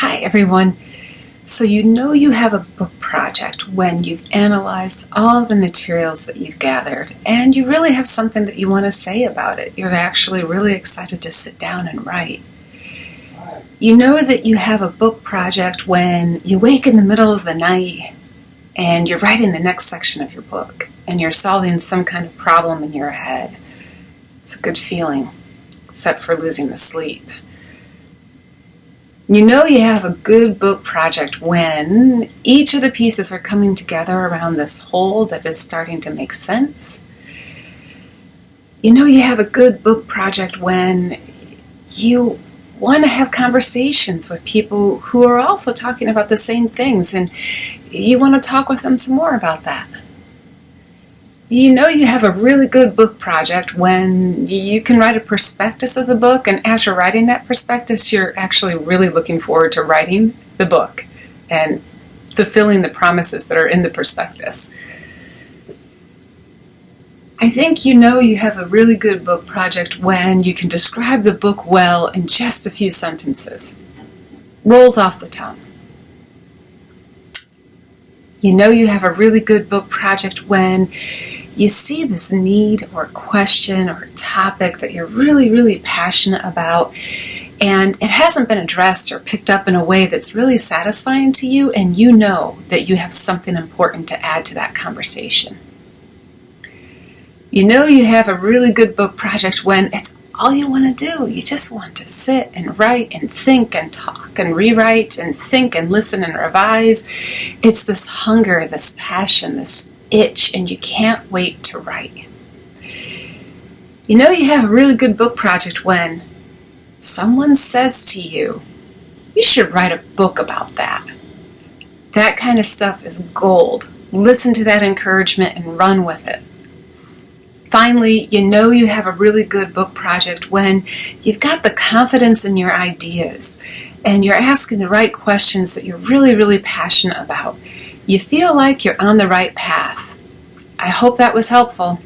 Hi, everyone. So, you know you have a book project when you've analyzed all the materials that you've gathered and you really have something that you want to say about it. You're actually really excited to sit down and write. You know that you have a book project when you wake in the middle of the night and you're writing the next section of your book and you're solving some kind of problem in your head. It's a good feeling, except for losing the sleep. You know you have a good book project when each of the pieces are coming together around this whole that is starting to make sense. You know you have a good book project when you want to have conversations with people who are also talking about the same things and you want to talk with them some more about that. You know you have a really good book project when you can write a prospectus of the book, and after writing that prospectus, you're actually really looking forward to writing the book and fulfilling the promises that are in the prospectus. I think you know you have a really good book project when you can describe the book well in just a few sentences. Rolls off the tongue. You know you have a really good book project when you see this need or question or topic that you're really, really passionate about, and it hasn't been addressed or picked up in a way that's really satisfying to you, and you know that you have something important to add to that conversation. You know you have a really good book project when it's all you want to do. You just want to sit and write and think and talk and rewrite and think and listen and revise. It's this hunger, this passion, this itch and you can't wait to write. You know you have a really good book project when someone says to you, you should write a book about that. That kind of stuff is gold. Listen to that encouragement and run with it. Finally, you know you have a really good book project when you've got the confidence in your ideas and you're asking the right questions that you're really, really passionate about you feel like you're on the right path. I hope that was helpful.